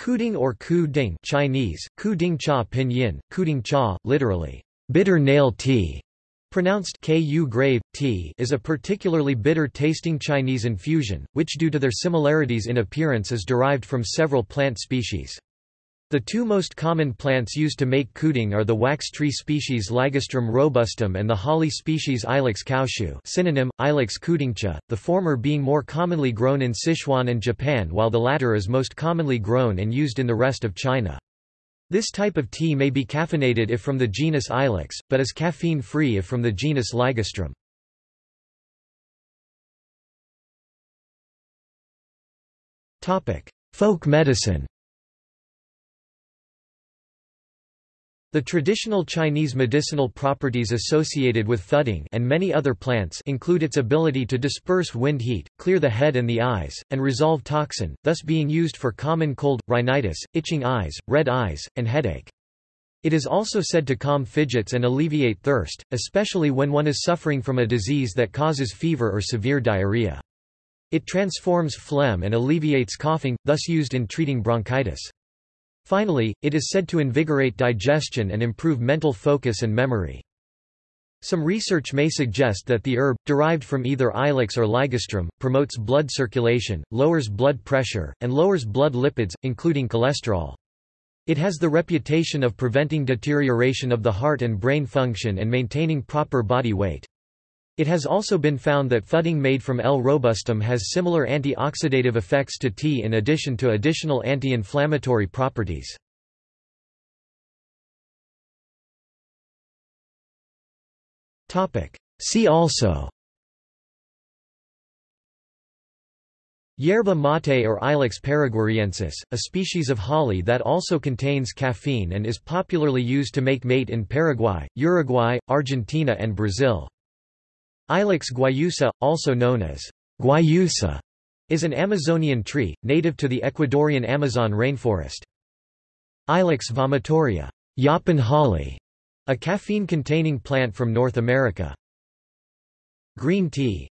Kuding or ku ding Chinese, ku ding cha pinyin, kuding cha, literally, bitter nail tea, pronounced ku grave, tea is a particularly bitter-tasting Chinese infusion, which due to their similarities in appearance is derived from several plant species. The two most common plants used to make kuding are the wax tree species Ligustrum robustum and the holly species Ilex kaushue synonym, Ilex kudingcha, the former being more commonly grown in Sichuan and Japan while the latter is most commonly grown and used in the rest of China. This type of tea may be caffeinated if from the genus Ilex, but is caffeine-free if from the genus Ligustrum. Folk medicine The traditional Chinese medicinal properties associated with kuding and many other plants include its ability to disperse wind heat, clear the head and the eyes, and resolve toxin, thus being used for common cold, rhinitis, itching eyes, red eyes, and headache. It is also said to calm fidgets and alleviate thirst, especially when one is suffering from a disease that causes fever or severe diarrhea. It transforms phlegm and alleviates coughing, thus used in treating bronchitis. Finally, it is said to invigorate digestion and improve mental focus and memory. Some research may suggest that the herb, derived from either ilex or ligustrum, promotes blood circulation, lowers blood pressure, and lowers blood lipids, including cholesterol. It has the reputation of preventing deterioration of the heart and brain function and maintaining proper body weight. It has also been found that kuding made from L. robustum has similar antioxidative effects to tea in addition to additional anti-inflammatory properties. See also Yerba mate or Ilex paraguariensis, a species of holly that also contains caffeine and is popularly used to make mate in Paraguay, Uruguay, Argentina and Brazil. Ilex guayusa, also known as guayusa, is an Amazonian tree, native to the Ecuadorian Amazon rainforest. Ilex vomitoria Yaupon holly, a caffeine-containing plant from North America. Green tea